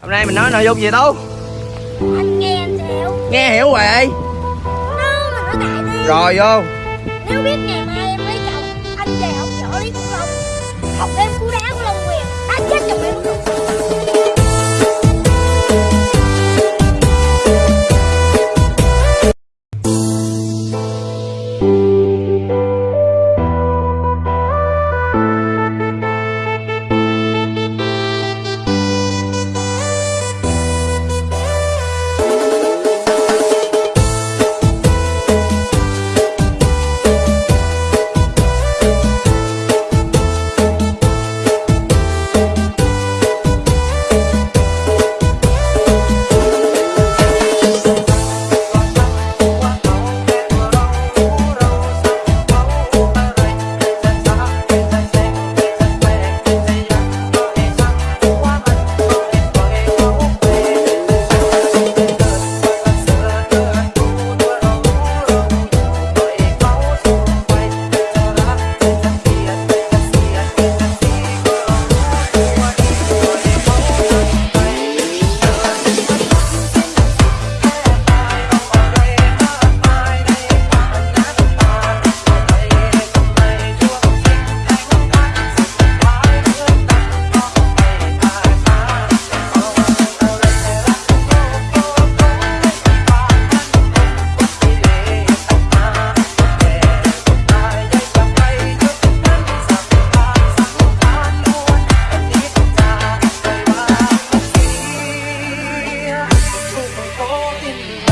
hôm nay mình nói nội dung gì đâu anh nghe anh hiểu nghe hiểu rồi. Rồi vô. Nếu biết ngày mai em holding me.